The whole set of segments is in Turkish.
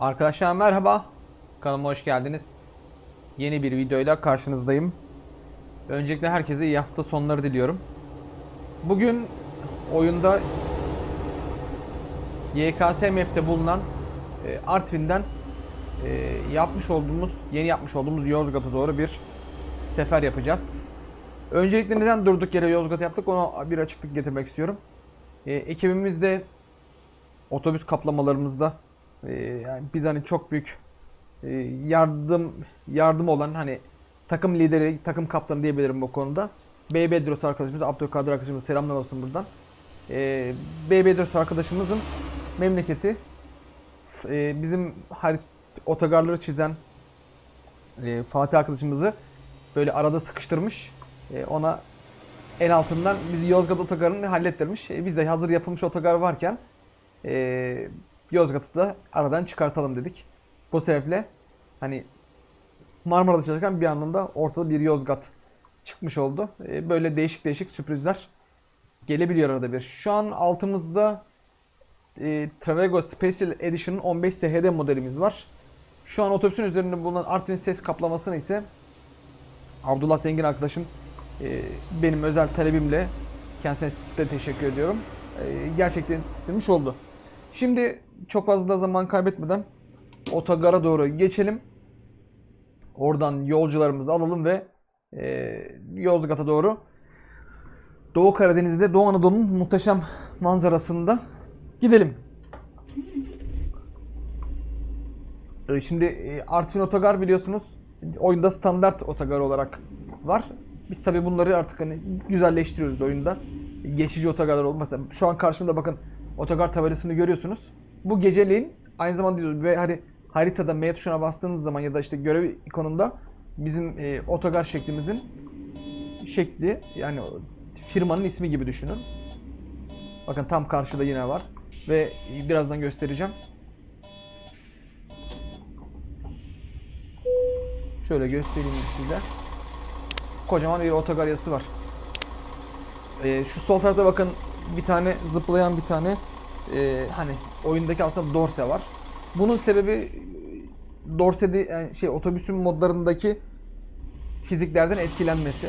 Arkadaşlar merhaba. Kanalıma hoş geldiniz. Yeni bir videoyla karşınızdayım. Öncelikle herkese iyi hafta sonları diliyorum. Bugün oyunda YKS map'te bulunan e, Artvin'den e, yapmış olduğumuz, yeni yapmış olduğumuz Yozgat'a doğru bir sefer yapacağız. Öncelikle neden durduk yere Yozgat yaptık ona bir açıklık getirmek istiyorum. E, ekibimizde otobüs kaplamalarımızda e, yani biz hani çok büyük e, yardım yardım olan hani takım lideri, takım kaptanı diyebilirim bu konuda. BB Bedros arkadaşımız, Abdülkadir arkadaşımız selamlar olsun buradan. BB Bedros arkadaşımızın memleketi e, bizim harit otogarları çizen e, Fatih arkadaşımızı böyle arada sıkıştırmış. E, ona el altından bizi Yozgat otogarını hallettirmiş. E, biz de hazır yapılmış otogar varken Yozgat'ı da aradan çıkartalım dedik. Bu sebeple hani Marmara'da çalışırken bir anlamda ortada bir Yozgat çıkmış oldu. E, böyle değişik değişik sürprizler gelebiliyor arada bir. Şu an altımızda e, Travego Special Edition'ın 15 SHD modelimiz var. Şu an otobüsün üzerinde bulunan Artvin ses kaplamasını ise Abdullah Zengin arkadaşım e, benim özel talebimle kendisine de teşekkür ediyorum. E, gerçekten istemiş oldu. Şimdi çok fazla zaman kaybetmeden otogara doğru geçelim. Oradan yolcularımızı alalım ve e, Yozgat'a doğru Doğu Karadeniz'de Doğu Anadolu'nun muhteşem manzarasında gidelim. E, Şimdi e, Artvin Otogar biliyorsunuz oyunda standart otogar olarak var. Biz tabi bunları artık hani güzelleştiriyoruz oyunda. Geçici otogarlar olmasa. Şu an karşımda bakın otogar tabelasını görüyorsunuz. Bu geceliğin aynı zamanda diyoruz ve hani haritada M tuşuna bastığınız zaman ya da işte görev ikonunda bizim e, otogar şeklimizin şekli yani firmanın ismi gibi düşünün. Bakın tam karşıda yine var ve birazdan göstereceğim. Şöyle göstereyim size. Kocaman bir otogar yazısı var. Ee, şu sol tarafta bakın bir tane zıplayan bir tane e, hani oyundaki aslında dorse var. Bunun sebebi dorsede yani şey otobüsün modlarındaki fiziklerden etkilenmesi.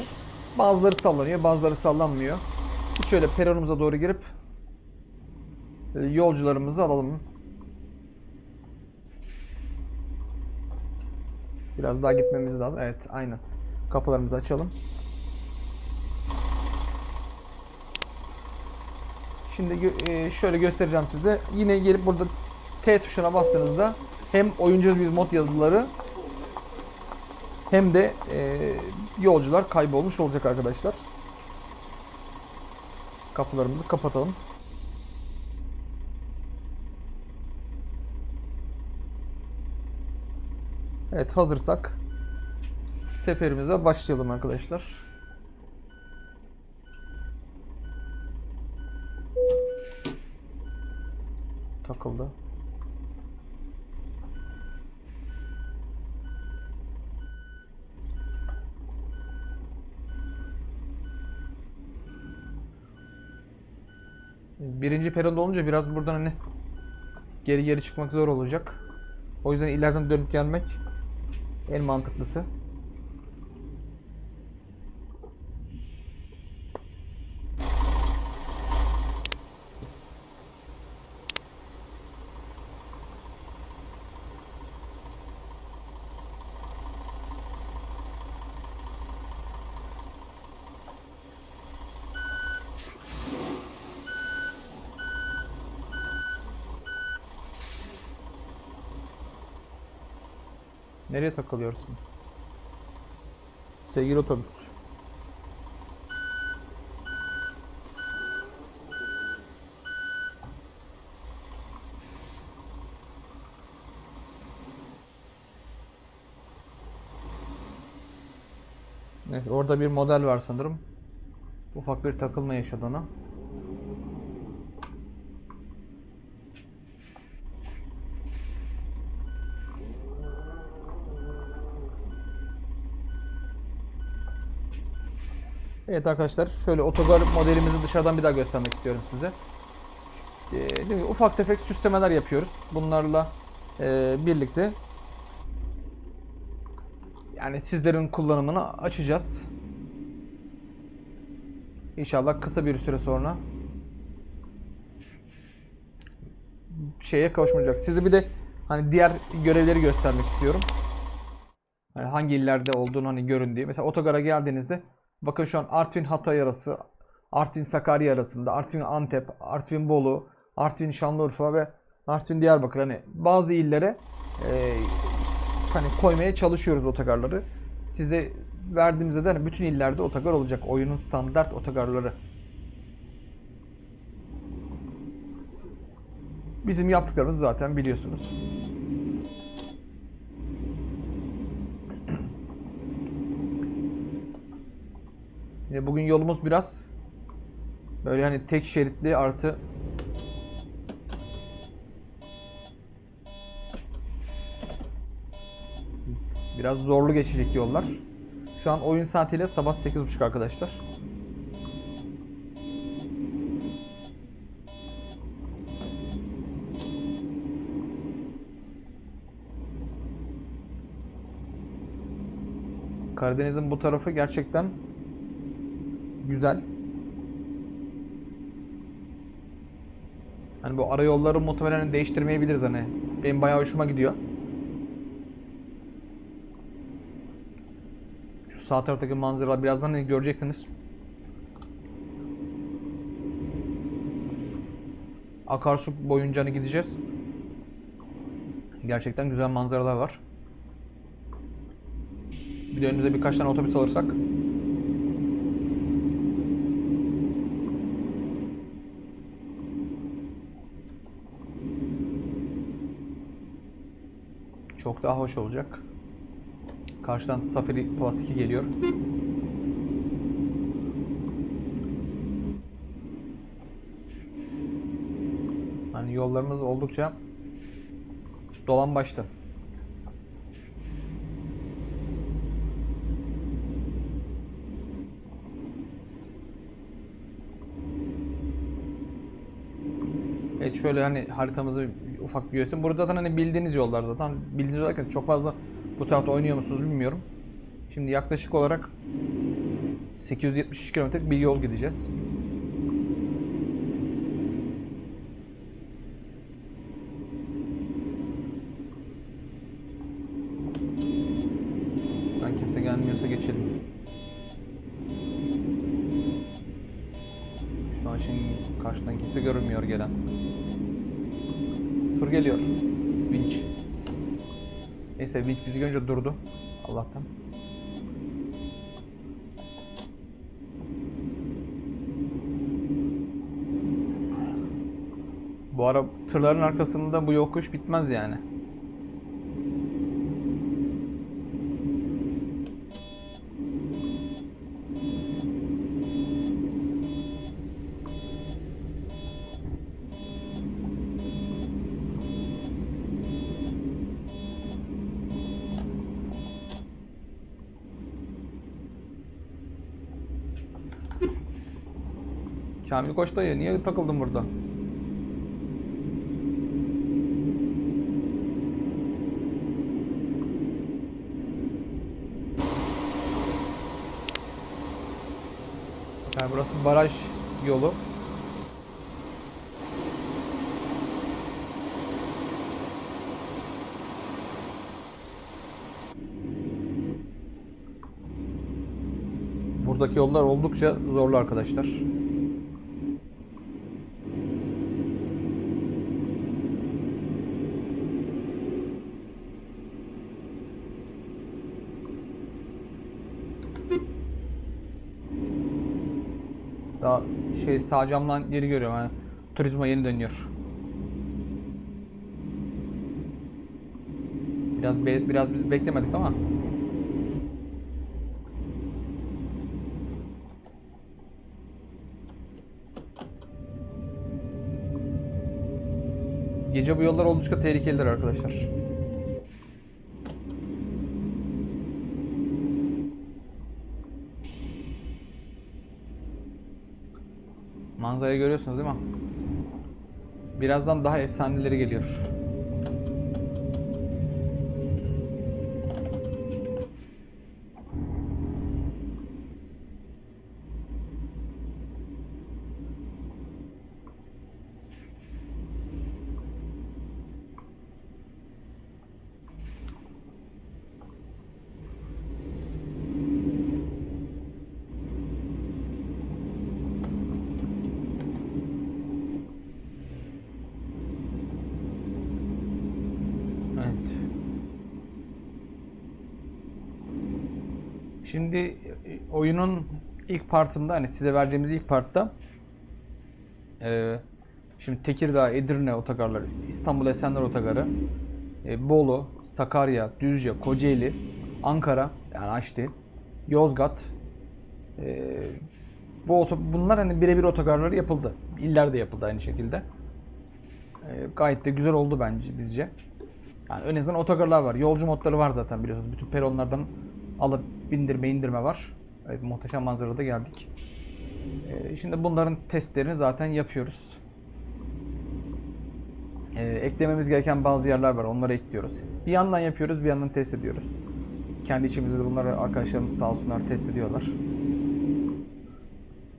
Bazıları sallanıyor, bazıları sallanmıyor. Şöyle peronumuza doğru girip e, yolcularımızı alalım. Biraz daha gitmemiz lazım. Evet, aynen. Kapılarımızı açalım. Şimdi e, şöyle göstereceğim size. Yine gelip burada T tuşuna bastığınızda hem oyuncu bir mod yazıları hem de e, yolcular kaybolmuş olacak arkadaşlar. Kapılarımızı kapatalım. Evet hazırsak seferimize başlayalım arkadaşlar. Takıldı. Birinci peronda olunca biraz buradan hani geri geri çıkmak zor olacak. O yüzden ileriden dönüp gelmek en mantıklısı. Nereye takılıyorsun? Sevgili otobüs. Evet, orada bir model var sanırım. Ufak bir takılma yaşadı Evet arkadaşlar şöyle otogar modelimizi dışarıdan bir daha göstermek istiyorum size. Ee, ufak tefek süslemeler yapıyoruz. Bunlarla e, birlikte yani sizlerin kullanımını açacağız. İnşallah kısa bir süre sonra şeye kavuşmayacak. Size bir de hani diğer görevleri göstermek istiyorum. Yani hangi illerde olduğunu hani görün diye. Mesela otogara geldiğinizde bakın şu an Artvin Hatay arası, Artvin Sakarya arasında, Artvin Antep, Artvin Bolu, Artvin Şanlıurfa ve Artvin Diyarbakır hani bazı illere e, hani koymaya çalışıyoruz otogarları. Size verdiğimizde de hani bütün illerde otogar olacak. Oyunun standart otogarları. Bizim yaptıklarımız zaten biliyorsunuz. Yine bugün yolumuz biraz böyle hani tek şeritli artı biraz zorlu geçecek yollar. Şu an oyun saatiyle sabah 8.30 arkadaşlar. Karadeniz'in bu tarafı gerçekten güzel. Hani bu ara yolları muhtemelen değiştirmeyebiliriz hani. Benim bayağı hoşuma gidiyor. Şu sağ taraftaki manzaralar birazdan göreceksiniz. Akarsu boyunca hani gideceğiz. Gerçekten güzel manzaralar var. Bir de önümüze birkaç tane otobüs alırsak çok daha hoş olacak. Karşıdan Safari Plus 2 geliyor. Hani yollarımız oldukça dolan başta. Evet şöyle hani haritamızı ufak bir göstereyim. Burada zaten hani bildiğiniz yollar zaten. Bildiğiniz olarak çok fazla bu tarafta oynuyor musunuz bilmiyorum. Şimdi yaklaşık olarak 873 kilometrelik bir yol gideceğiz. Görünce durdu. Allah'tan. Bu ara tırların arkasında bu yokuş bitmez yani. Kamil Koç dayı niye takıldın burada? Yani burası baraj yolu. Buradaki yollar oldukça zorlu arkadaşlar. Daha şey sağ camdan geri görüyorum hani turizma yeni dönüyor. Biraz be- biraz biz beklemedik ama Gece bu yollar oldukça tehlikelidir arkadaşlar. Manzarayı görüyorsunuz değil mi? Birazdan daha efsaneleri geliyor. Şimdi e, oyunun ilk partında hani size vereceğimiz ilk partta e, şimdi Tekirdağ, Edirne otogarları, İstanbul Esenler otogarı, e, Bolu, Sakarya, Düzce, Kocaeli, Ankara yani Aşti, Yozgat e, bu oto, bunlar hani birebir otogarları yapıldı. İller de yapıldı aynı şekilde. E, gayet de güzel oldu bence bizce. Yani en azından otogarlar var. Yolcu modları var zaten biliyorsunuz. Bütün peronlardan alıp bindirme indirme var. Evet, muhteşem manzarada geldik. Ee, şimdi bunların testlerini zaten yapıyoruz. Ee, eklememiz gereken bazı yerler var. Onları ekliyoruz. Bir yandan yapıyoruz, bir yandan test ediyoruz. Kendi içimizde de bunları arkadaşlarımız sağ olsunlar test ediyorlar.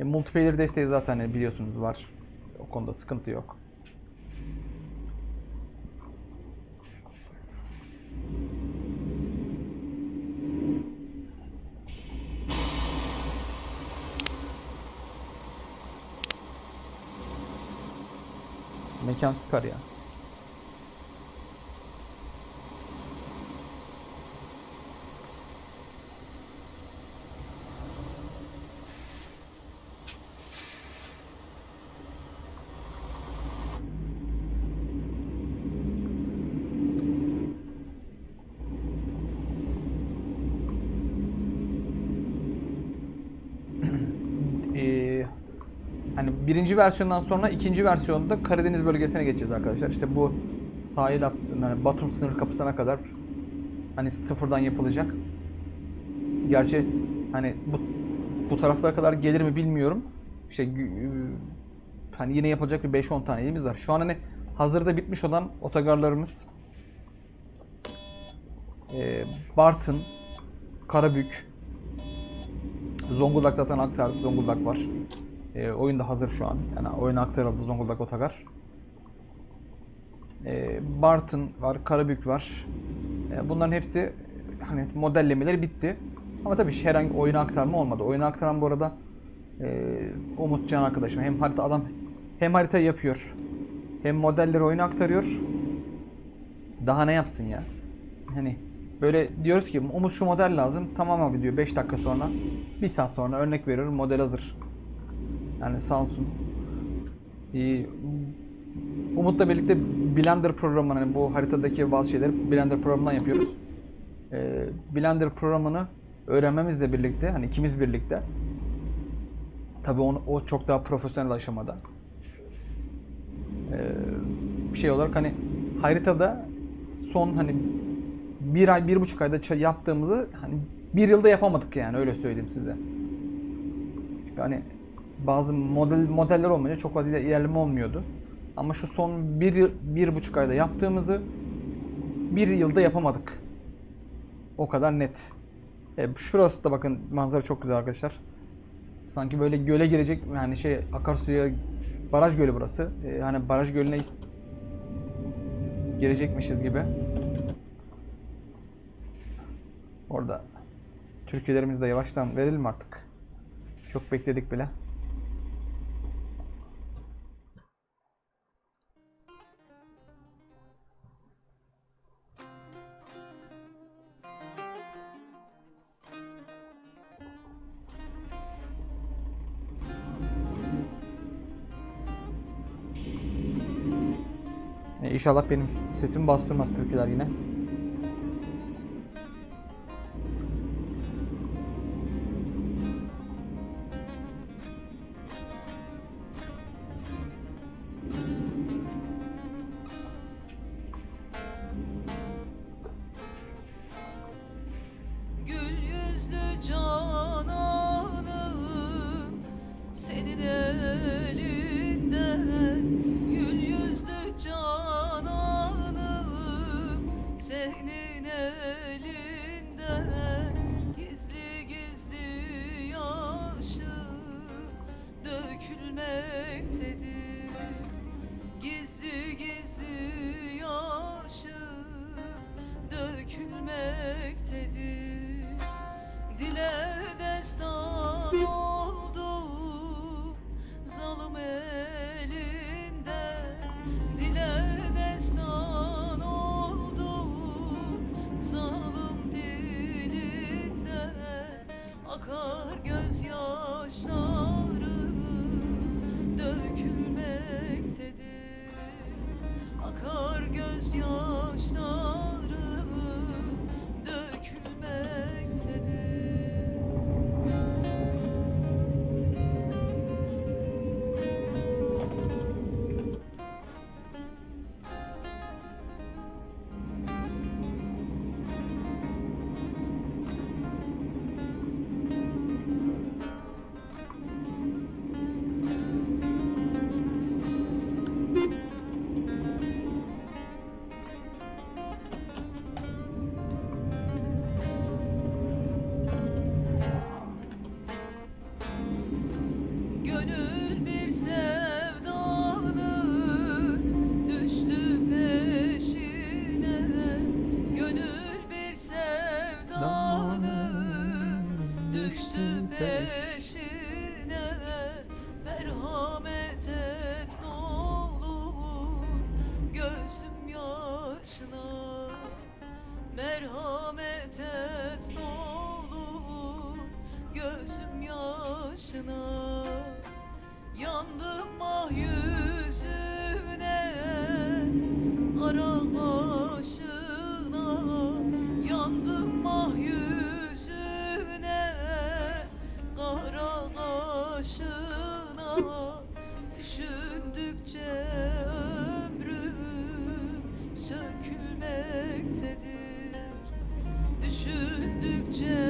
E, multiplayer desteği zaten hani biliyorsunuz var. O konuda sıkıntı yok. Mekan süper ya. Ee, hani birinci versiyondan sonra ikinci versiyonda Karadeniz bölgesine geçeceğiz arkadaşlar. İşte bu sahil hat, yani Batum sınır kapısına kadar hani sıfırdan yapılacak. Gerçi hani bu bu taraflara kadar gelir mi bilmiyorum. İşte hani yine yapılacak bir 5-10 tane yerimiz var. Şu an hani hazırda bitmiş olan otogarlarımız e, Bartın, Karabük, Zonguldak zaten aktardık. Zonguldak var. E, oyun da hazır şu an. Yani oyuna aktarıldı Zonguldak Otogar. E, Bartın var, Karabük var. E, bunların hepsi hani modellemeleri bitti. Ama tabii herhangi oyuna aktarma olmadı. Oyuna aktaran bu arada e, Umut Can arkadaşım. Hem harita adam hem harita yapıyor. Hem modelleri oyuna aktarıyor. Daha ne yapsın ya? Hani böyle diyoruz ki Umut şu model lazım. Tamam abi diyor 5 dakika sonra. Bir saat sonra örnek veriyorum model hazır. Yani sağ olsun. Ee, Umut'la birlikte Blender programını hani bu haritadaki bazı şeyleri Blender programından yapıyoruz. Ee, Blender programını öğrenmemizle birlikte hani ikimiz birlikte tabii onu, o çok daha profesyonel aşamada. Ee, şey olarak hani haritada son hani bir ay, bir buçuk ayda yaptığımızı hani bir yılda yapamadık yani öyle söyleyeyim size. Hani bazı model modeller olmayınca çok fazla ilerleme olmuyordu. Ama şu son bir, bir buçuk ayda yaptığımızı bir yılda yapamadık. O kadar net. E, şurası da bakın manzara çok güzel arkadaşlar. Sanki böyle göle girecek yani şey akarsuya baraj gölü burası. E, hani baraj gölüne girecekmişiz gibi. Orada türkülerimiz de yavaştan verelim artık. Çok bekledik bile. İnşallah benim sesimi bastırmaz türküler yine. Senin elinden Gizli gizli yaşım dökülmektedir. Gizli gizli yaşım dökülmektedir. Dile destan oldu zalim elinde Masalım dilinde akar gözyaşları dökülmektedir. Akar gözyaşları geçtikçe ömrüm sökülmektedir. Düşündükçe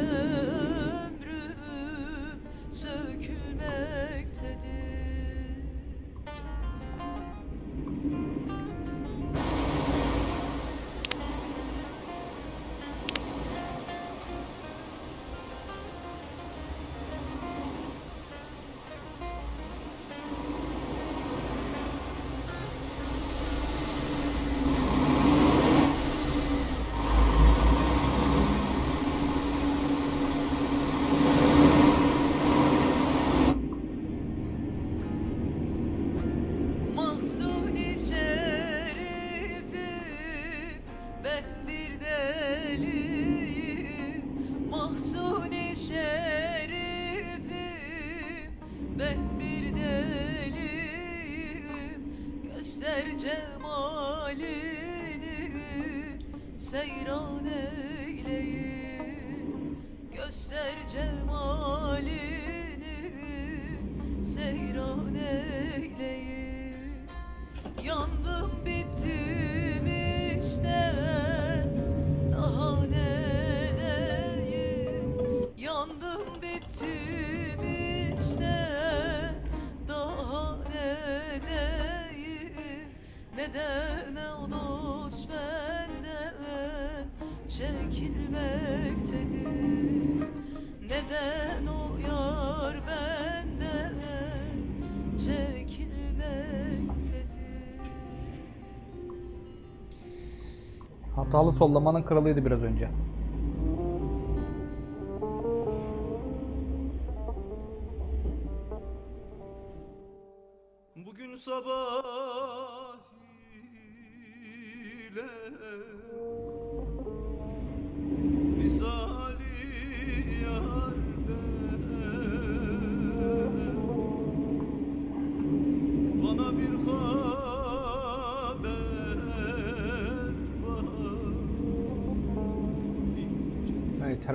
Hatalı sollamanın kralıydı biraz önce.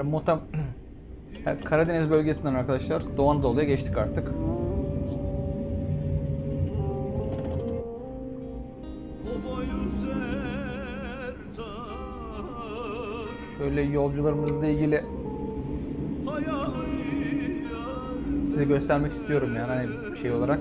Ee, muhtem Karadeniz bölgesinden arkadaşlar Doğu Anadolu'ya geçtik artık. Şöyle yolcularımızla ilgili size göstermek istiyorum yani hani şey olarak.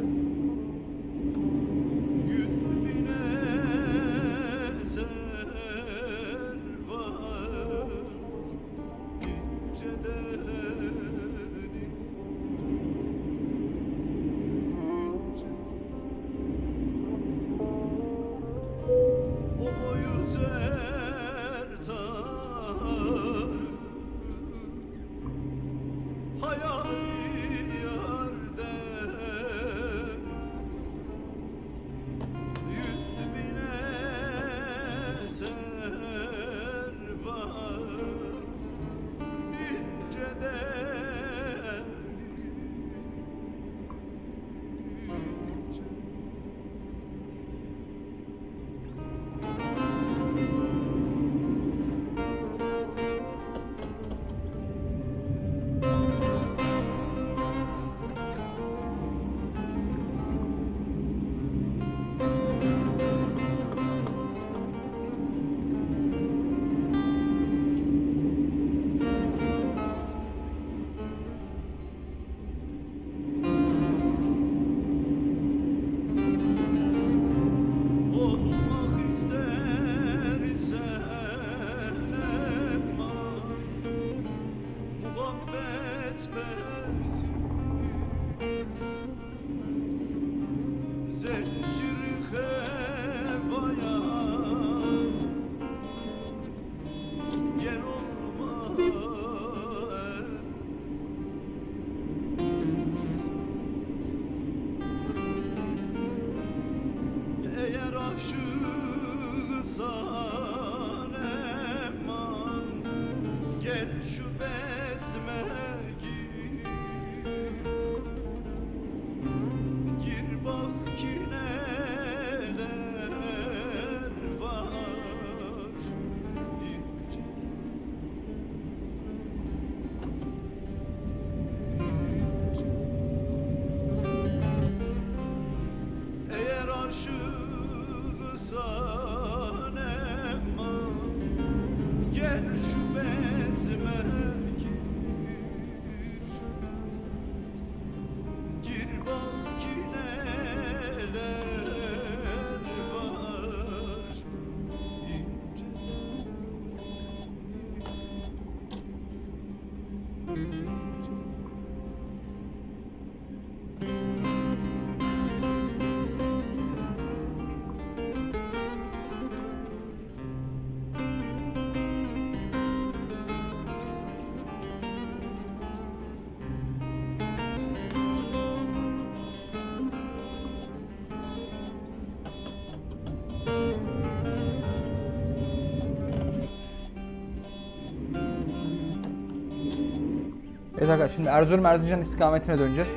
Evet arkadaşlar şimdi Erzurum Erzincan istikametine döneceğiz.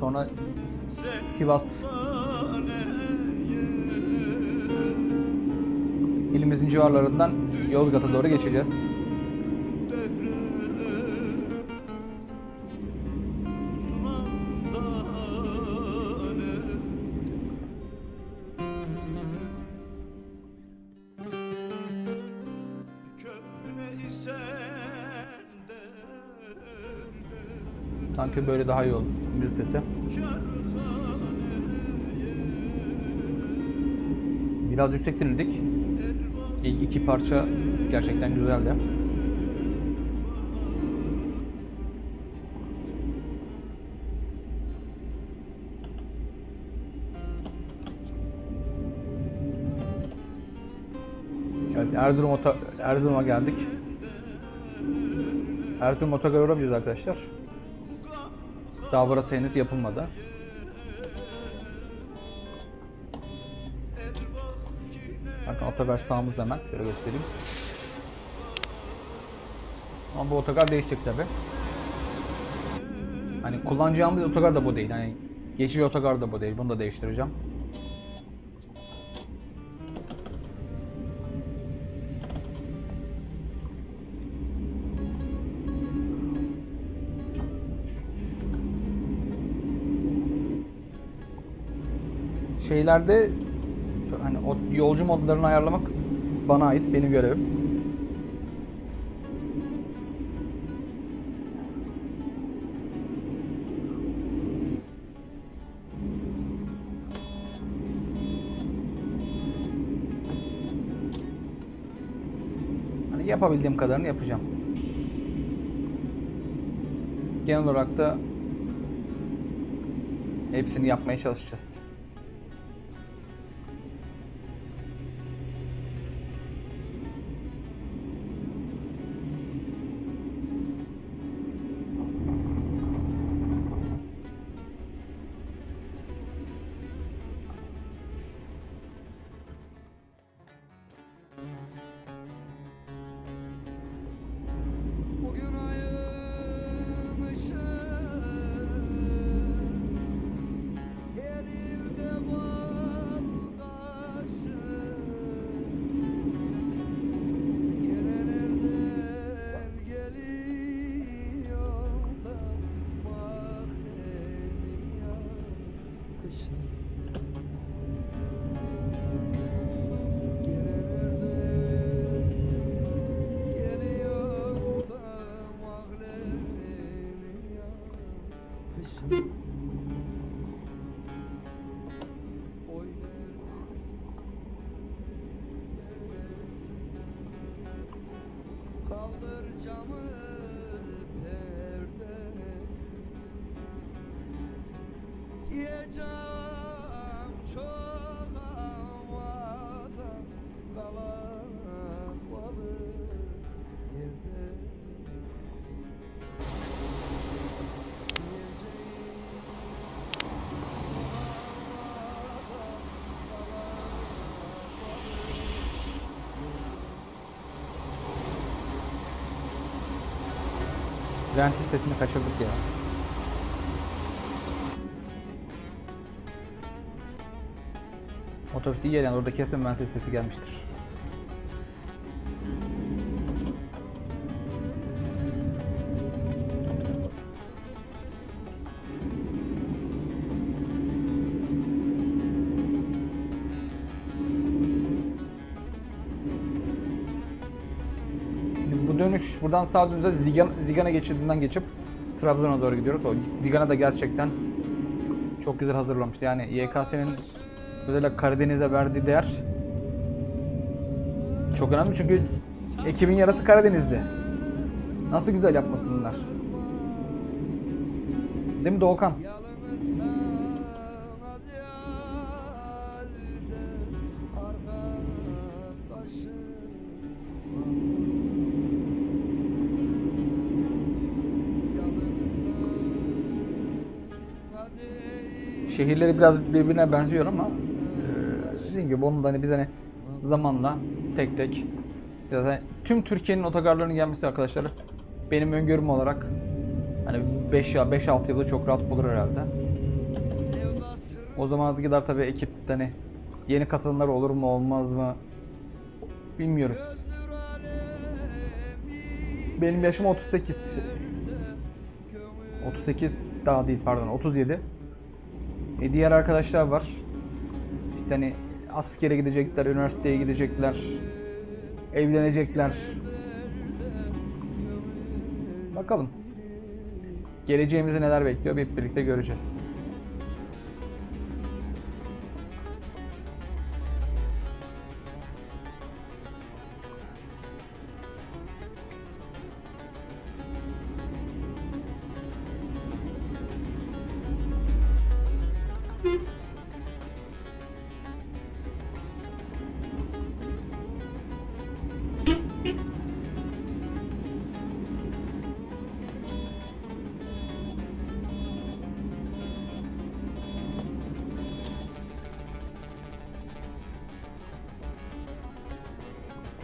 Sonra Sivas ilimizin civarlarından Yozgat'a doğru geçeceğiz. Sanki böyle daha iyi olur müzik sesi. Biraz yüksek dinledik. İlk iki parça gerçekten güzeldi. Evet Erzurum Oto Erzurum'a geldik. Erzurum otogarı uğramayacağız arkadaşlar. Daha burası henüz yapılmadı. Bakın otogar sağımızda hemen. Şöyle göstereyim. Ama bu otogar değişecek tabi. Hani kullanacağımız otogar da bu değil. Hani geçici otogar da bu değil. Bunu da değiştireceğim. Şeylerde hani yolcu modlarını ayarlamak bana ait, benim görevim. Hani yapabildiğim kadarını yapacağım. Genel olarak da hepsini yapmaya çalışacağız. Ventil sesini kaçırdık ya. Otobüs iyi gelen orada kesin ventil sesi gelmiştir. Buradan sağa dönünce Zigana, Zigana geçip Trabzon'a doğru gidiyoruz. O Zigana da gerçekten çok güzel hazırlamıştı. Yani YKS'nin özellikle Karadeniz'e verdiği değer çok önemli çünkü ekibin yarısı Karadenizli. Nasıl güzel yapmasınlar. Değil mi Doğukan? Şehirleri biraz birbirine benziyor ama e, dediğim gibi onun da hani biz hani zamanla tek tek biraz hani tüm Türkiye'nin otogarlarının gelmesi arkadaşlar benim öngörüm olarak hani 5 ya 5 6 yılda çok rahat bulur herhalde. O zamana kadar tabii ekipte hani yeni katılımlar olur mu olmaz mı bilmiyorum. Benim yaşım 38. 38 daha değil pardon 37. E diğer arkadaşlar var. İşte hani askere gidecekler, üniversiteye gidecekler, evlenecekler. Bakalım. Geleceğimizi neler bekliyor hep birlikte göreceğiz.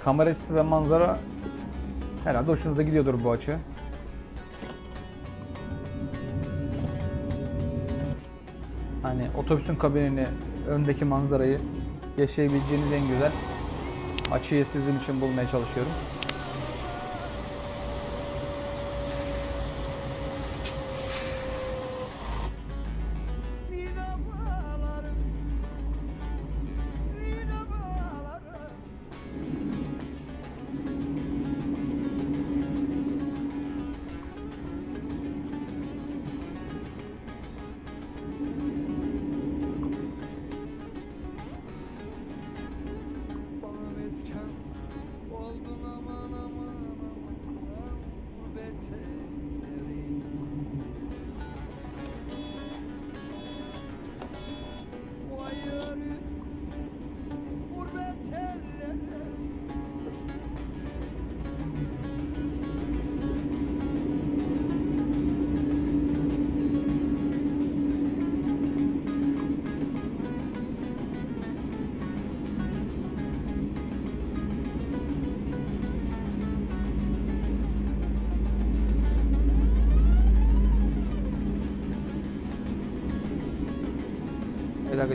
Kamera açısı ve manzara herhalde hoşunuza gidiyordur bu açı. Hani otobüsün kabinini, öndeki manzarayı yaşayabileceğiniz en güzel açıyı sizin için bulmaya çalışıyorum.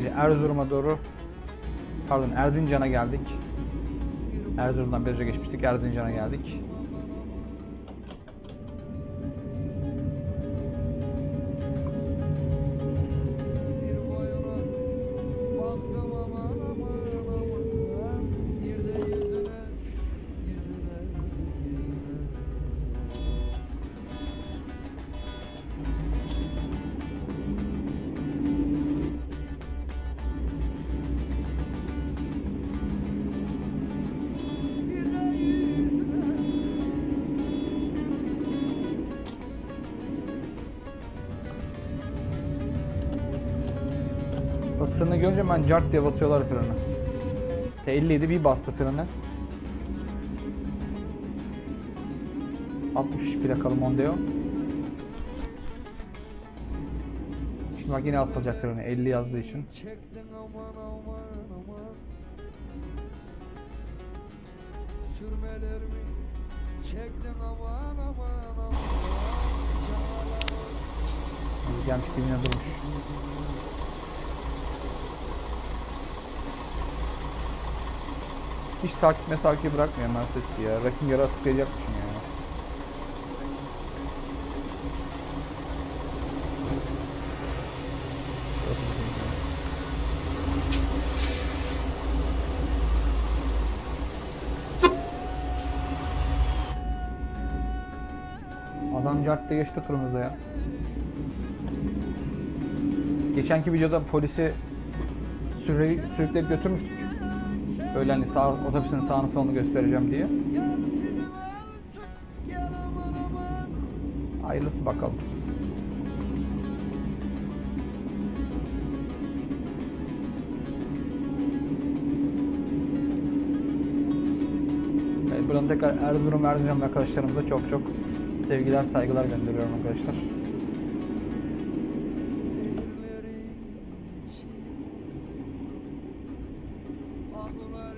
Arkadaşlar Erzurum'a doğru pardon Erzincan'a geldik. Erzurum'dan önce geçmiştik. Erzincan'a geldik. Ben cart diye basıyorlar freni. T57 bir bastı freni. 63 plakalı Mondeo. Şimdi bak yine asılacak freni 50 yazdığı için. Aman Sürmelerimi çektin durmuş. Hiç takip mesafeyi bırakmıyor Mercedes ya. Rakin yara tıklayacakmışım ya. Adam cartta geçti turumuzda ya. Geçenki videoda polisi süre, sürükleyip götürmüştük. Öyle hani sağ, otobüsün sağını solunu göstereceğim diye. Hayırlısı bakalım. Buradan tekrar Erzurum Erzincan arkadaşlarımıza çok çok sevgiler saygılar gönderiyorum arkadaşlar. Seyirleri için Ahlar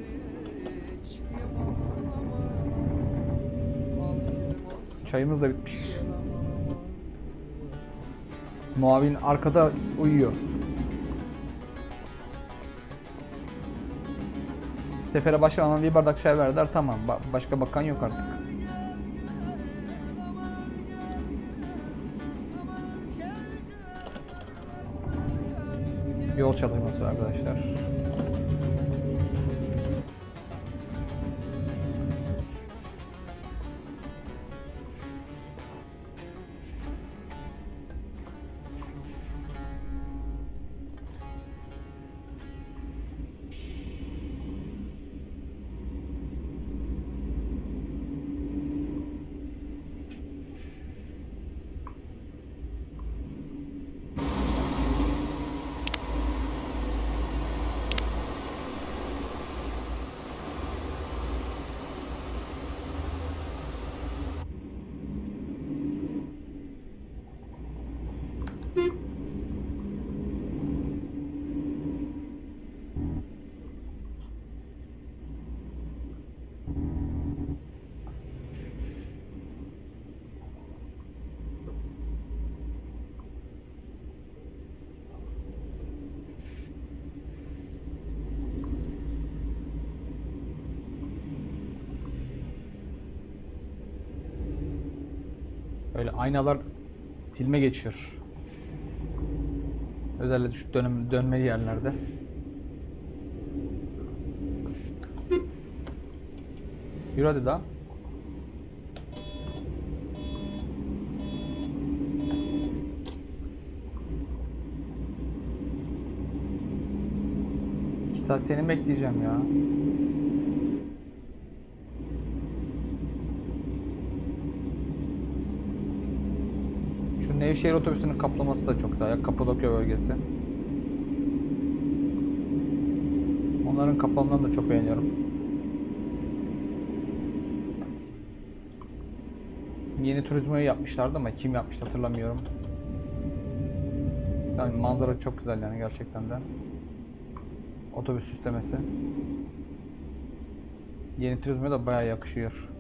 için aman aman Al sizin olsun Çayımız da bitmiş. Muavin arkada uyuyor. Sefere başlamadan bir bardak çay verdiler tamam. Ba- başka bakan yok artık. Yol çalışması arkadaşlar. Aynalar silme geçiyor. Özellikle şu dönüm, dönmeli yerlerde. Yürü hadi daha. Seni bekleyeceğim ya. Şu Nevşehir otobüsünün kaplaması da çok daha ya Kapadokya bölgesi. Onların kaplamalarını da çok beğeniyorum. Şimdi yeni turizmayı yapmışlardı ama kim yapmıştı hatırlamıyorum. Yani manzara çok güzel yani gerçekten de. Otobüs süslemesi. Yeni turizme de bayağı yakışıyor.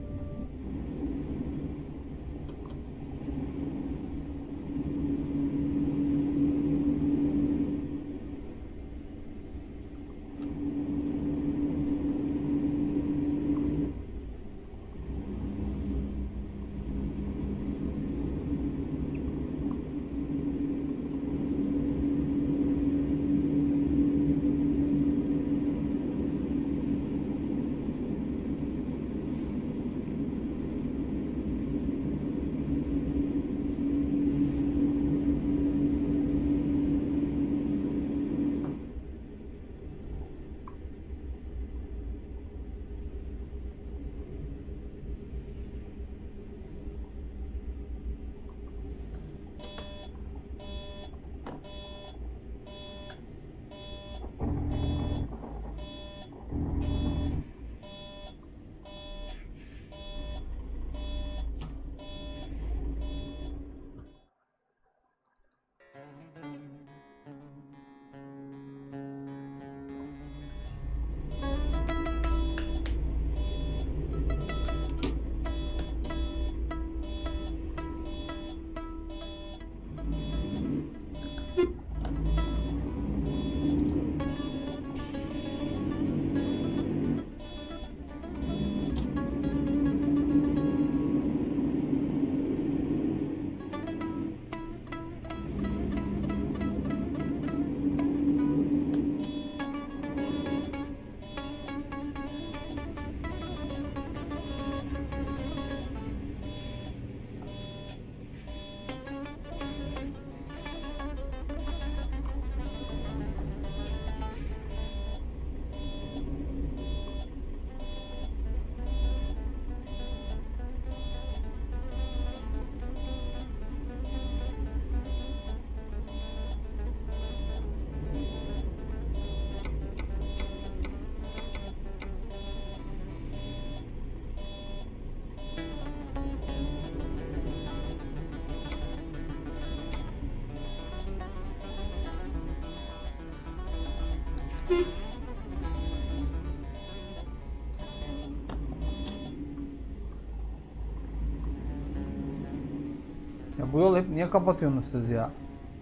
Bu yol hep niye kapatıyorsunuz siz ya?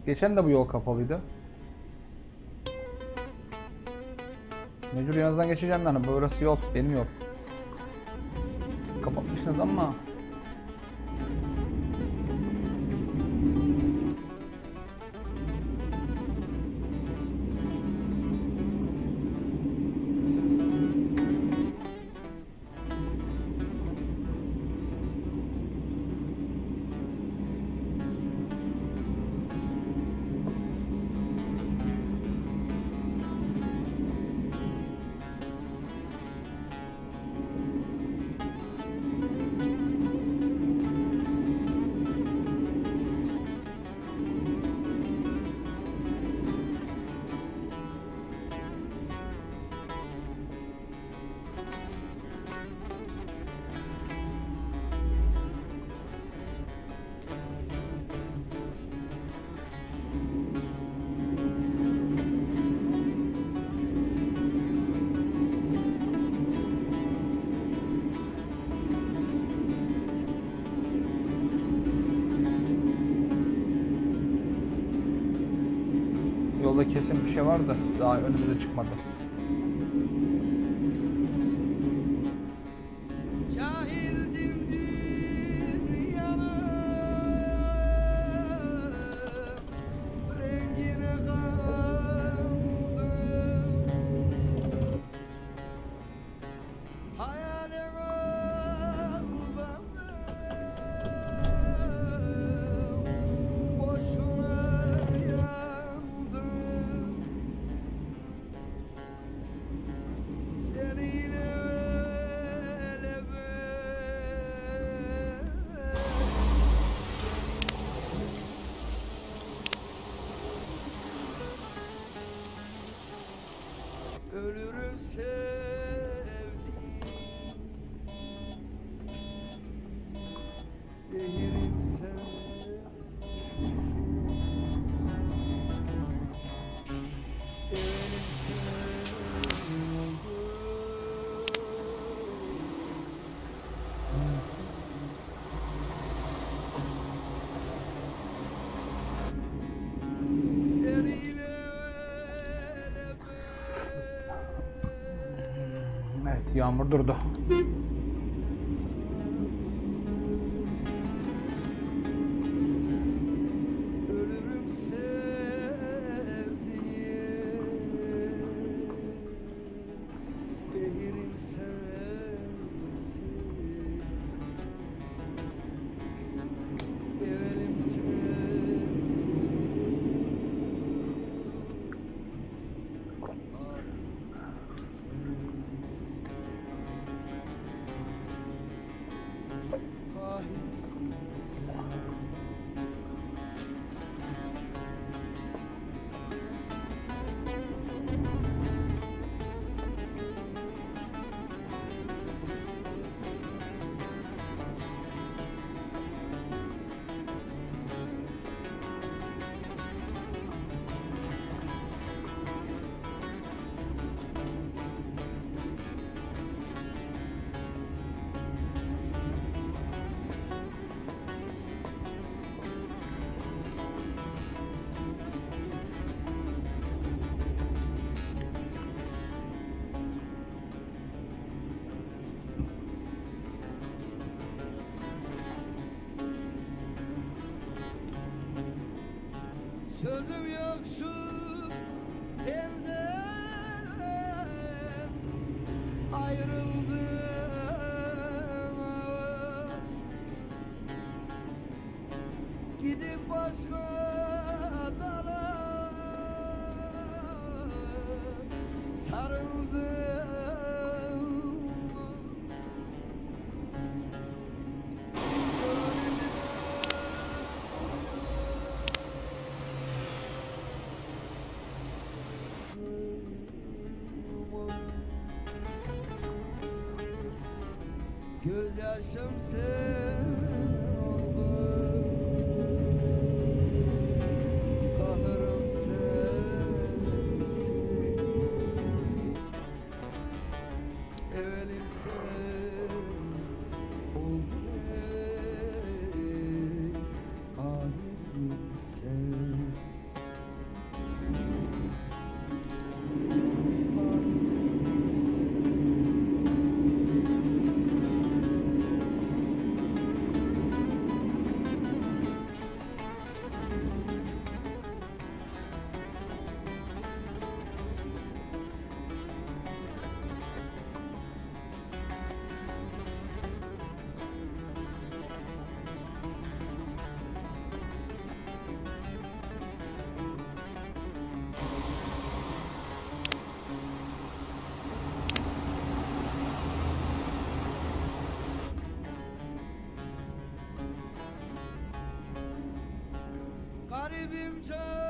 Geçen de bu yol kapalıydı. Mecbur yanınızdan geçeceğim yani. Burası yol. Benim yol. Yolda kesin bir şey var da daha önümüze çıkmadı. Yağmur durdu. so him to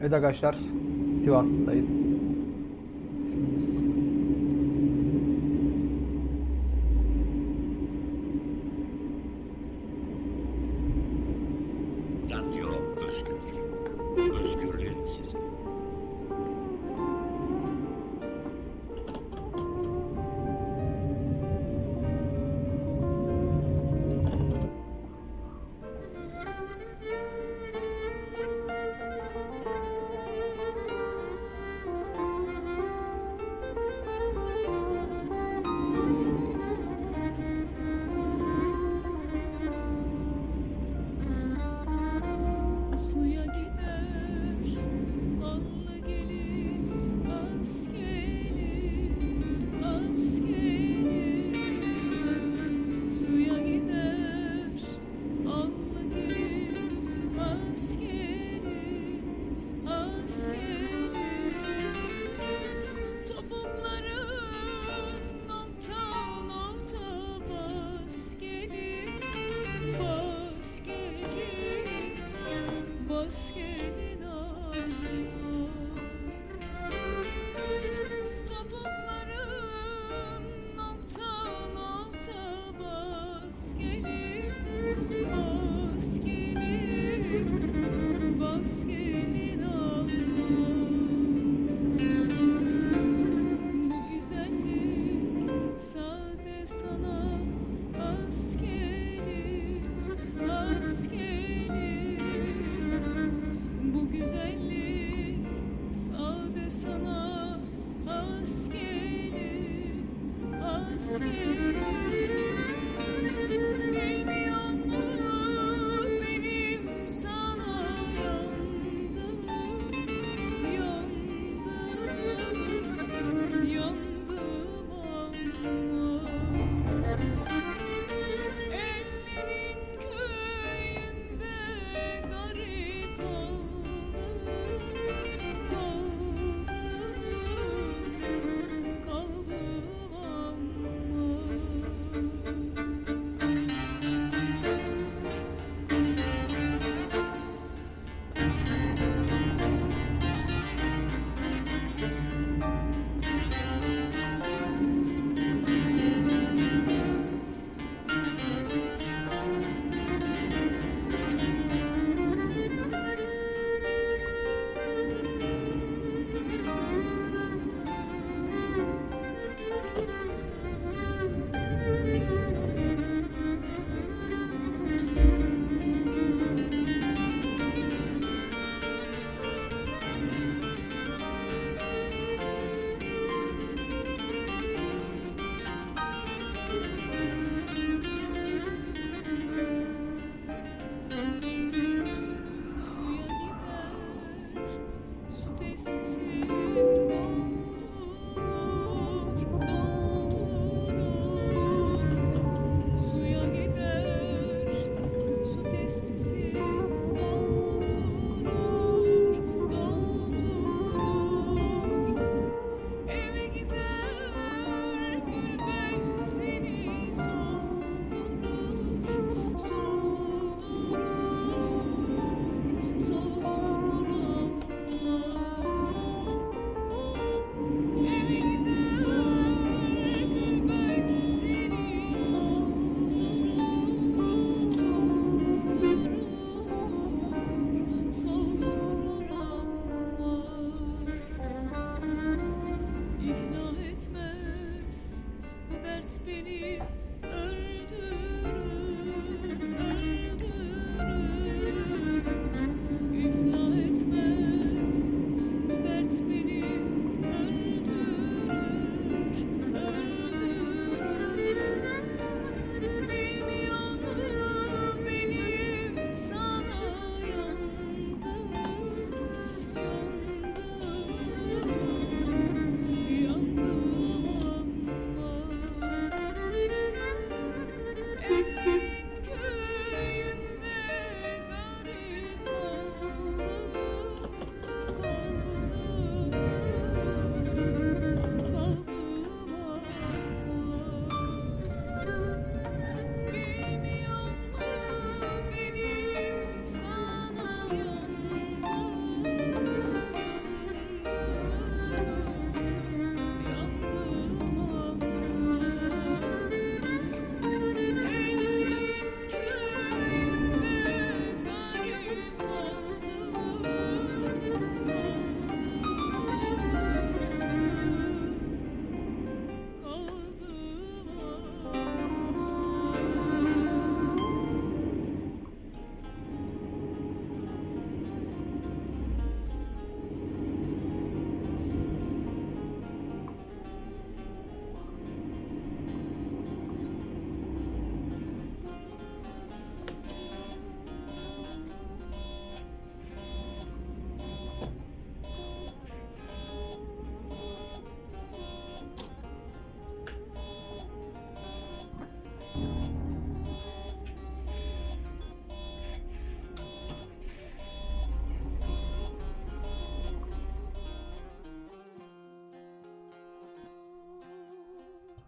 Evet arkadaşlar Sivas'tayız.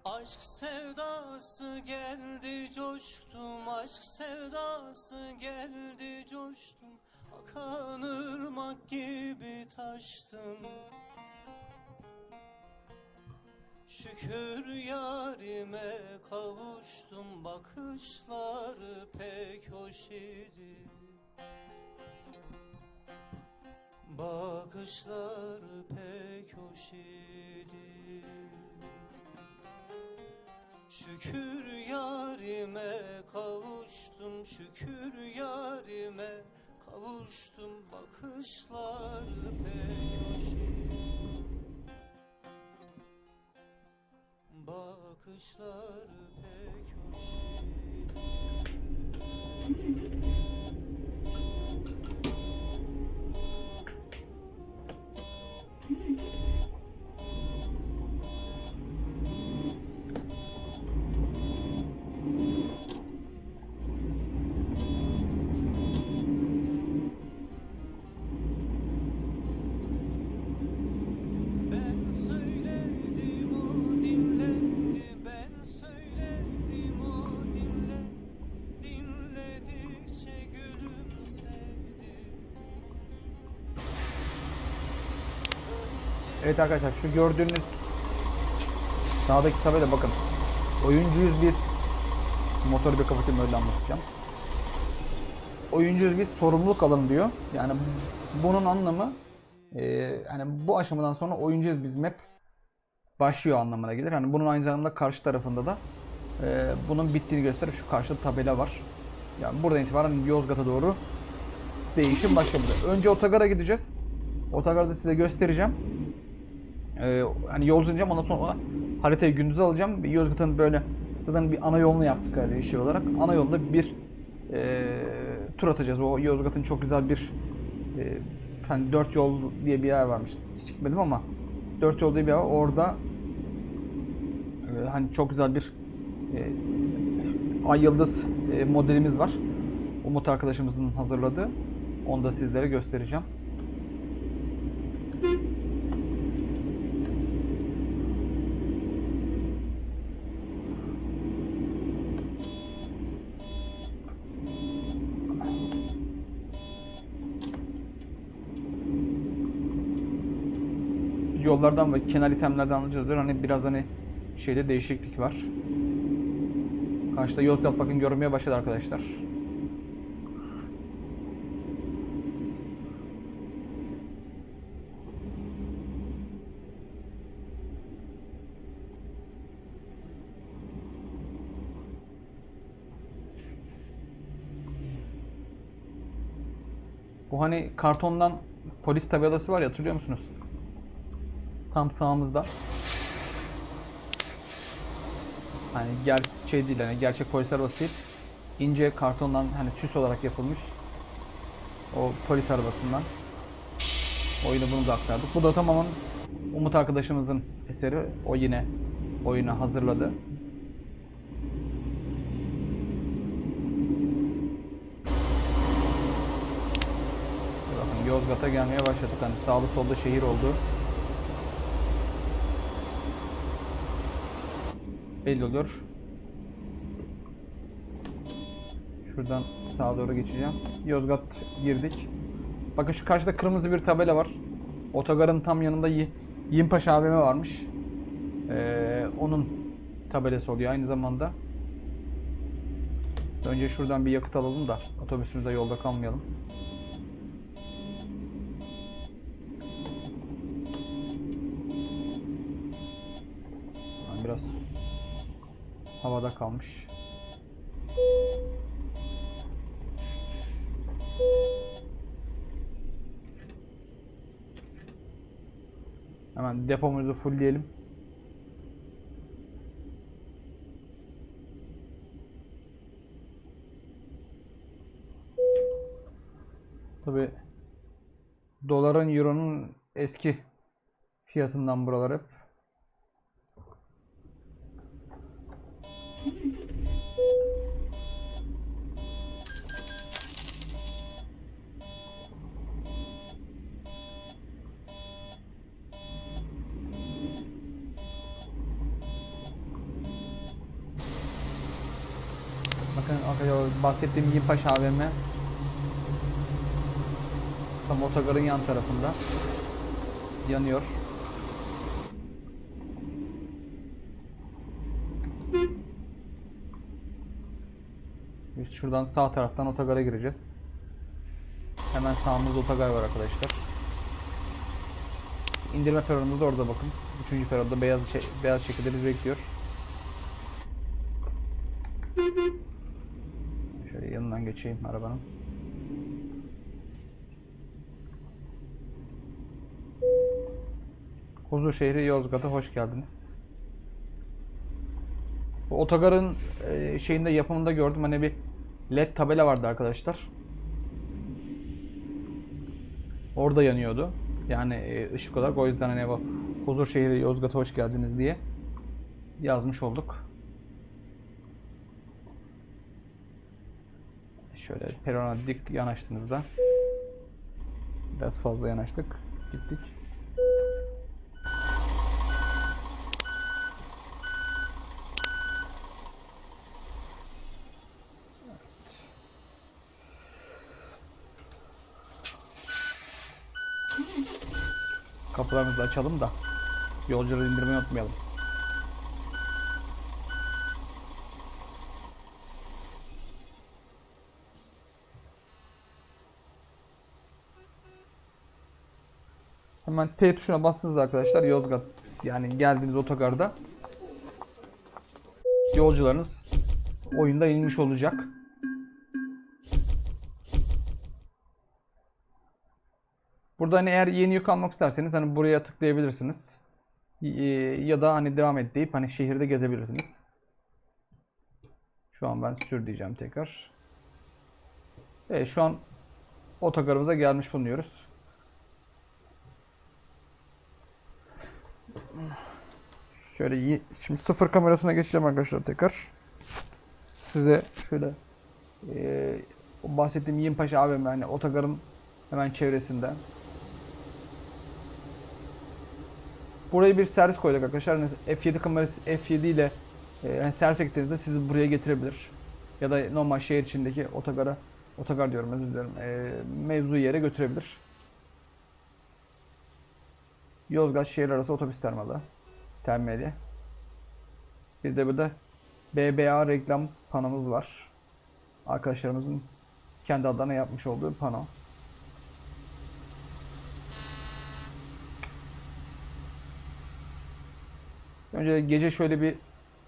Aşk sevdası geldi coştum. Aşk sevdası geldi coştum. Akan ırmak gibi taştım. Şükür yarime kavuştum. Bakışları pek hoş idi. Bakışları pek hoş idi Şükür yarime kavuştum Şükür yarime kavuştum. Bakışları pek hoş idi Bakışları pek hoş idi Evet arkadaşlar şu gördüğünüz sağdaki tabela bakın. Oyuncuyuz biz. Motoru bir kapatayım öyle anlatacağım. Oyuncuyuz biz sorumluluk alın diyor. Yani bunun anlamı e, yani bu aşamadan sonra oyuncuyuz biz map başlıyor anlamına gelir. Hani bunun aynı zamanda karşı tarafında da e, bunun bittiğini gösterir. Şu karşıda tabela var. Yani buradan itibaren Yozgat'a doğru değişim başladı. Önce otogara gideceğiz. Otogarda size göstereceğim. Ee, hani yol izleyeceğim ondan sonra haritayı gündüz alacağım. Yozgat'ın böyle zaten bir ana yolunu yaptık hani şey olarak. Ana yolda bir e, tur atacağız. O Yozgat'ın çok güzel bir e, hani dört yol diye bir yer varmış. Hiç gitmedim ama dört yol diye bir yer var. Orada e, hani çok güzel bir e, Ay Yıldız e, modelimiz var. Umut arkadaşımızın hazırladığı. Onu da sizlere göstereceğim. yollardan ve kenar itemlerden alacağız. Hani biraz hani şeyde değişiklik var. Karşıda Yozgat bakın görünmeye başladı arkadaşlar. Bu hani kartondan polis tabelası var ya hatırlıyor musunuz? Tam sağımızda. Hani ger şey değil hani gerçek polis arabası değil. İnce kartondan hani süs olarak yapılmış. O polis arabasından. Oyunu bunu da aktardık. Bu da tamamen Umut arkadaşımızın eseri. O yine oyunu hazırladı. Bakın Yozgat'a gelmeye başladık. Hani sağlı solda şehir oldu. Belli olur. Şuradan sağa doğru geçeceğim. Yozgat girdik. Bakın şu karşıda kırmızı bir tabela var. Otogarın tam yanında Yimpaşa AVM varmış. Ee, onun tabelası oluyor aynı zamanda. Önce şuradan bir yakıt alalım da otobüsümüzde yolda kalmayalım. Havada kalmış. Hemen depomuzu fullleyelim. Tabi doların euronun eski fiyatından buralar hep. Bahsettiğim Yimpaş AVM tam otogarın yan tarafında yanıyor. Biz şuradan sağ taraftan otogara gireceğiz. Hemen sağımızda otogar var arkadaşlar. İndirme peronumuz da orada bakın. Üçüncü peronda beyaz şey, beyaz şekilde bizi bekliyor. Geçeyim arabanın. Huzur şehri Yozgat'a hoş geldiniz. Bu otogarın e, şeyinde yapımında gördüm hani bir led tabela vardı arkadaşlar. Orada yanıyordu. Yani e, ışık olarak o yüzden hani bu Huzur şehri Yozgat'a hoş geldiniz diye yazmış olduk. Şöyle perona dik yanaştığınızda biraz fazla yanaştık. Gittik. Kapılarımızı açalım da yolcuları indirmeyi unutmayalım. Hemen T tuşuna bastınız arkadaşlar Yozgat yani geldiğiniz otogarda yolcularınız oyunda inmiş olacak. Burada hani eğer yeni yük almak isterseniz hani buraya tıklayabilirsiniz. Ee, Ya da hani devam et deyip hani şehirde gezebilirsiniz. Şu an ben sür diyeceğim tekrar. Evet şu an otogarımıza gelmiş bulunuyoruz. Şöyle. Şimdi sıfır kamerasına geçeceğim arkadaşlar tekrar. Size şöyle o bahsettiğim Yimpaşa AVM hani otogarın hemen çevresinde. Buraya bir servis koyduk arkadaşlar. Hani F7 kamerası F7 ile e, yani servise gittiğinizde sizi buraya getirebilir. Ya da normal şehir içindeki otogara otogar diyorum özür dilerim. E, mevzu yere götürebilir. Yozgat şehir arası otobüs terminali. Terminali. Bir de burada BBA reklam panomuz var. Arkadaşlarımızın kendi adlarına yapmış olduğu pano. Önce gece şöyle bir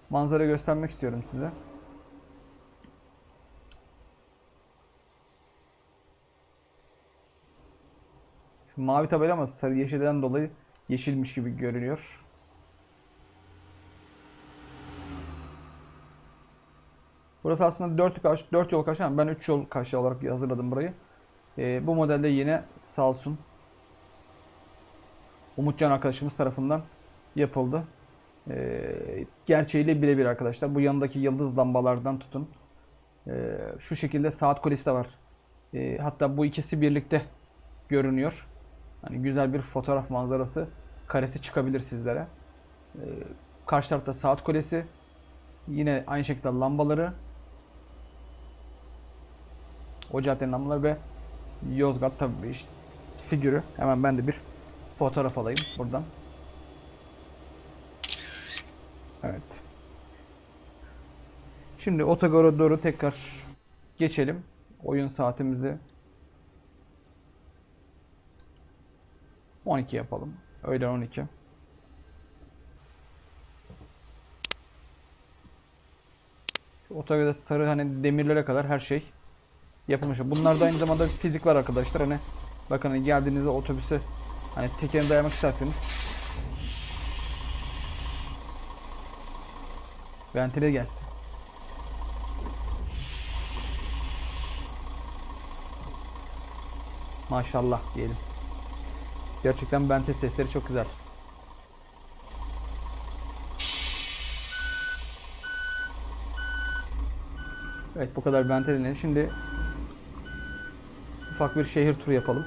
manzara göstermek istiyorum size. mavi tabela ama sarı yeşilden dolayı yeşilmiş gibi görünüyor. Burası aslında 4 karşı 4 yol karşı ama ben 3 yol karşı olarak hazırladım burayı. Ee, bu modelde yine sağ olsun Umutcan arkadaşımız tarafından yapıldı. Ee, gerçeğiyle birebir arkadaşlar. Bu yanındaki yıldız lambalardan tutun. Ee, şu şekilde saat kulesi de var. Ee, hatta bu ikisi birlikte görünüyor. Hani güzel bir fotoğraf manzarası karesi çıkabilir sizlere. Ee, karşı tarafta saat kulesi. Yine aynı şekilde lambaları. O caddenin lambaları ve Yozgat tabii işte figürü. Hemen ben de bir fotoğraf alayım buradan. Evet. Şimdi otogara doğru tekrar geçelim. Oyun saatimizi 12 yapalım. Öğlen 12. Şu Otogarda sarı hani demirlere kadar her şey yapılmış. Bunlarda aynı zamanda fizik var arkadaşlar. Hani bakın geldiğinizde otobüse hani tekerini dayamak isterseniz Ventile gel. Maşallah diyelim. Gerçekten bente sesleri çok güzel. Evet bu kadar dinledim. Şimdi ufak bir şehir turu yapalım.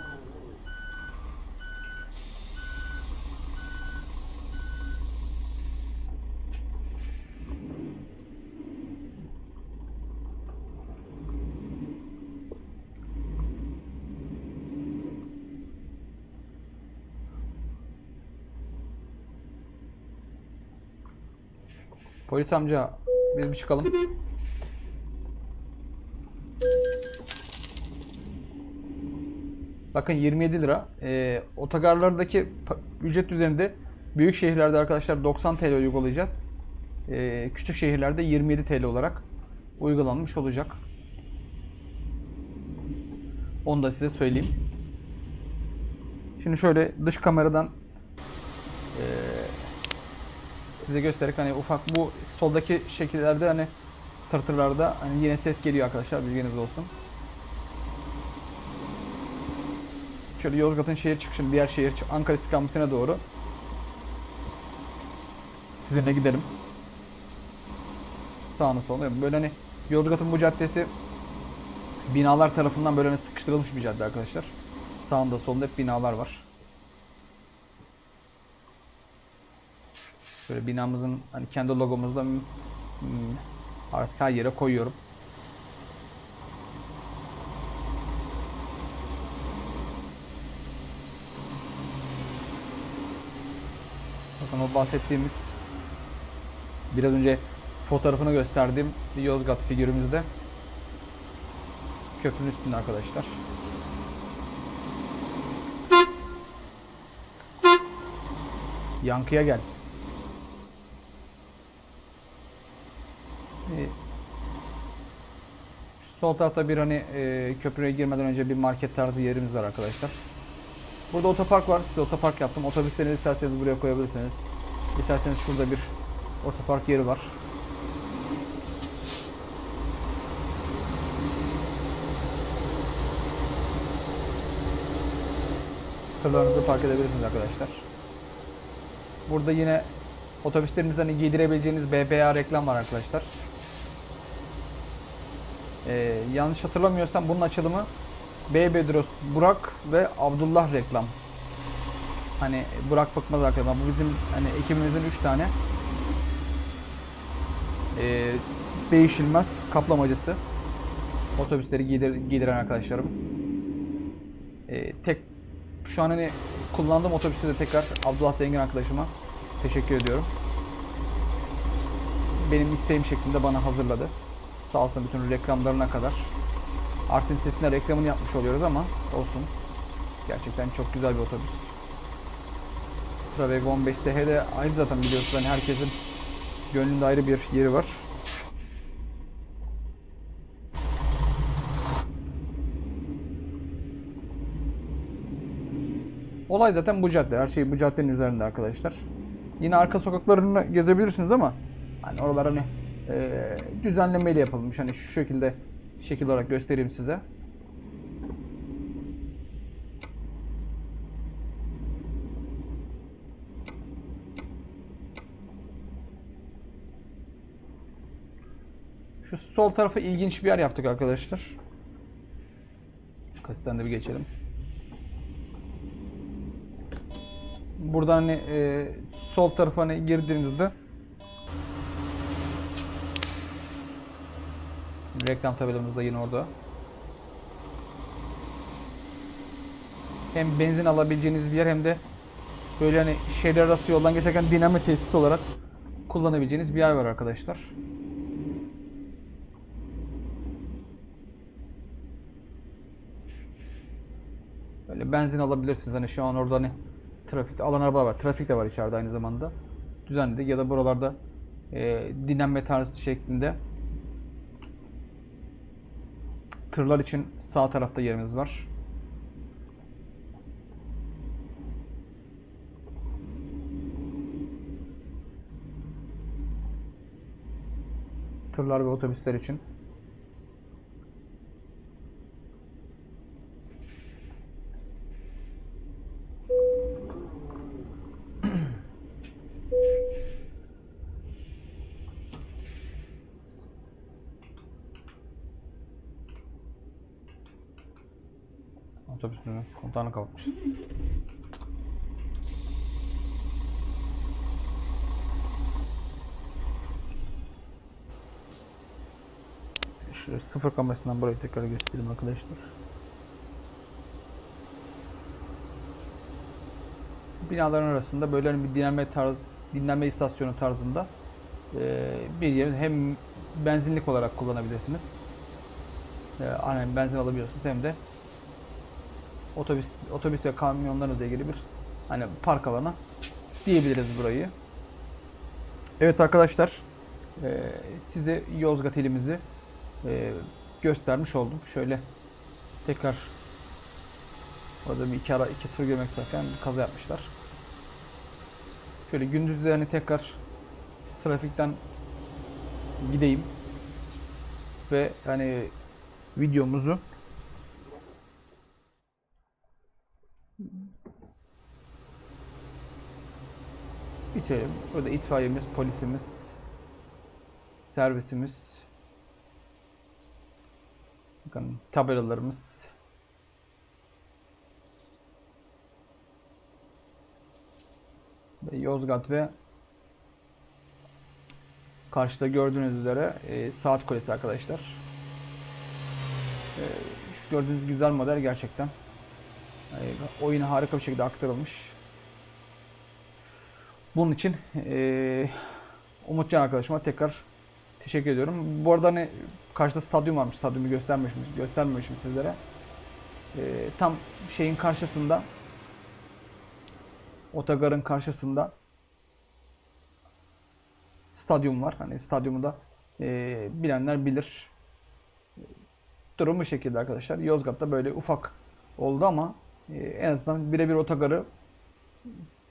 Polis amca biz bir çıkalım. Bakın 27 lira. Ee, otogarlardaki ücret üzerinde büyük şehirlerde arkadaşlar 90 TL uygulayacağız. Ee, küçük şehirlerde 27 TL olarak uygulanmış olacak. Onu da size söyleyeyim. Şimdi şöyle dış kameradan ee, size göstererek hani ufak bu soldaki şekillerde hani tırtırlarda hani yine ses geliyor arkadaşlar bilginiz olsun. Şöyle Yozgat'ın şehir çıkışını diğer şehir Ankara istikametine doğru sizinle gidelim. Sağını solunu böyle hani Yozgat'ın bu caddesi binalar tarafından böyle hani sıkıştırılmış bir cadde arkadaşlar. Sağında solunda hep binalar var. Böyle binamızın hani kendi logomuzda hmm, artık her yere koyuyorum. Bakın o bahsettiğimiz biraz önce fotoğrafını gösterdiğim Yozgat figürümüzde köprünün üstünde arkadaşlar. Yankıya gel. Ee, Sol tarafta bir hani e, köprüye girmeden önce bir market tarzı yerimiz var arkadaşlar. Burada otopark var. Size otopark yaptım. Otobüslerinizi isterseniz buraya koyabilirsiniz. İsterseniz şurada bir otopark yeri var. Tırlarınızı park edebilirsiniz arkadaşlar. Burada yine otobüslerinize hani giydirebileceğiniz BBA reklam var arkadaşlar. Ee, yanlış hatırlamıyorsam bunun açılımı B. Bedros Burak ve Abdullah reklam. Hani Burak Bıkmaz arkadaşlar. Bu bizim hani ekibimizin 3 tane ee, değişilmez kaplamacısı. Otobüsleri giydir, giydiren arkadaşlarımız. Ee, tek şu an hani kullandığım otobüsü de tekrar Abdullah Zengin arkadaşıma teşekkür ediyorum. Benim isteğim şeklinde bana hazırladı. Sağ olsun bütün reklamlarına kadar. Artvin sesine reklamını yapmış oluyoruz ama olsun. Gerçekten çok güzel bir otobüs. Travego 15 TH'de ayrı zaten biliyorsunuz hani herkesin gönlünde ayrı bir yeri var. Olay zaten bu cadde. Her şey bu caddenin üzerinde arkadaşlar. Yine arka sokaklarını gezebilirsiniz ama hani oralar hani e, düzenlemeyle yapılmış. Hani şu şekilde şekil olarak göstereyim size. Şu sol tarafa ilginç bir yer yaptık arkadaşlar. Kasitten de bir geçelim. Buradan hani e, sol tarafa hani girdiğinizde reklam tabelamız da yine orada. Hem benzin alabileceğiniz bir yer hem de böyle hani şehir arası yoldan geçerken dinlenme tesisi olarak kullanabileceğiniz bir yer var arkadaşlar. Böyle benzin alabilirsiniz. Hani şu an orada hani trafikte alan araba var. Trafik de var içeride aynı zamanda. Düzenli ya da buralarda e, dinlenme tarzı şeklinde tırlar için sağ tarafta yerimiz var. Tırlar ve otobüsler için. Kontağını kapatmışız. Şöyle sıfır kamerasından burayı tekrar göstereyim arkadaşlar. Binaların arasında böyle hani bir dinlenme tarz, dinlenme istasyonu tarzında eee, bir yeri hem benzinlik olarak kullanabilirsiniz. Hani benzin alabiliyorsunuz hem de otobüs otobüs ve kamyonlarınızla ilgili bir hani park alanı diyebiliriz burayı. Evet arkadaşlar eee, size Yozgat ilimizi eee, göstermiş oldum. Şöyle tekrar orada bir iki, ara, iki tır görmek isterken bir kaza yapmışlar. Şöyle gündüzleri hani tekrar trafikten gideyim ve hani videomuzu bitirelim. Burada itfaiyemiz, polisimiz, servisimiz, bakın tabelalarımız, ve Yozgat ve karşıda gördüğünüz üzere e, saat kulesi arkadaşlar. E, şu gördüğünüz güzel model gerçekten. Yani oyuna harika bir şekilde aktarılmış. Bunun için eee Umutcan arkadaşıma tekrar teşekkür ediyorum. Bu arada hani karşıda stadyum varmış. Stadyumu göstermemişim, göstermemişim sizlere. Eee, tam şeyin karşısında otogarın karşısında stadyum var. Hani stadyumu da eee, bilenler bilir. Durum bu şekilde arkadaşlar. Yozgat'ta böyle ufak oldu ama e, en azından birebir otogarı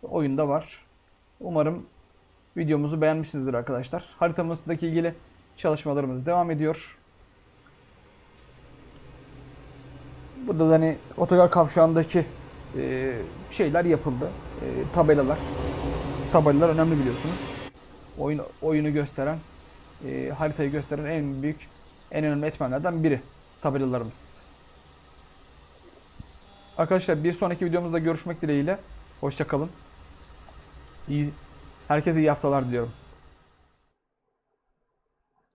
oyunda var. Umarım videomuzu beğenmişsinizdir arkadaşlar. Haritamızdaki ilgili çalışmalarımız devam ediyor. Burada da hani otogar kavşağındaki e, şeyler yapıldı. E, tabelalar. Tabelalar önemli biliyorsunuz. Oyun oyunu gösteren, e, haritayı gösteren en büyük, en önemli etmenlerden biri tabelalarımız. Arkadaşlar bir sonraki videomuzda görüşmek dileğiyle. Hoşça kalın. İyi, herkese iyi haftalar diliyorum.